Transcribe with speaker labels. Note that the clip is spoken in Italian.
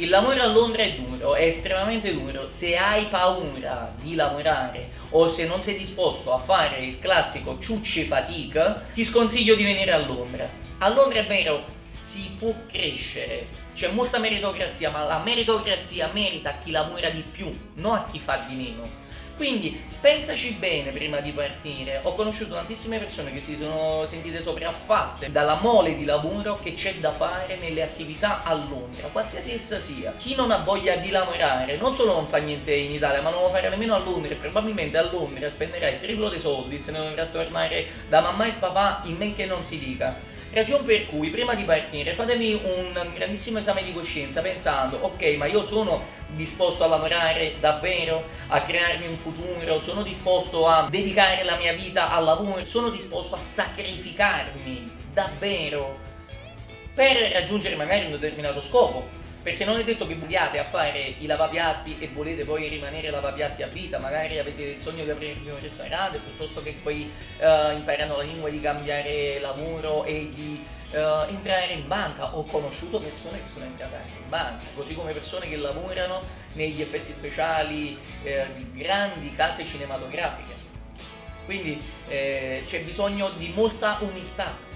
Speaker 1: Il lavoro a Londra è duro, è estremamente duro. Se hai paura di lavorare o se non sei disposto a fare il classico ciucci fatica, ti sconsiglio di venire a Londra. A Londra è vero, si può crescere, c'è molta meritocrazia, ma la meritocrazia merita a chi lavora di più, non a chi fa di meno. Quindi pensaci bene prima di partire. Ho conosciuto tantissime persone che si sono sentite sopraffatte dalla mole di lavoro che c'è da fare nelle attività a Londra, qualsiasi essa sia. Chi non ha voglia di lavorare non solo non fa niente in Italia, ma non lo farà nemmeno a Londra e probabilmente a Londra spenderà il triplo dei soldi se ne dovrà tornare da mamma e papà in men che non si dica. Ragione per cui prima di partire fatevi un grandissimo esame di coscienza pensando ok ma io sono disposto a lavorare davvero, a crearmi un futuro, sono disposto a dedicare la mia vita al lavoro, sono disposto a sacrificarmi davvero per raggiungere magari un determinato scopo perché non è detto che vogliate a fare i lavapiatti e volete poi rimanere lavapiatti a vita, magari avete il sogno di aprirvi un ristorante piuttosto che poi uh, imparano la lingua di cambiare lavoro e di uh, entrare in banca. Ho conosciuto persone che sono entrate anche in banca, così come persone che lavorano negli effetti speciali uh, di grandi case cinematografiche. Quindi eh, c'è bisogno di molta umiltà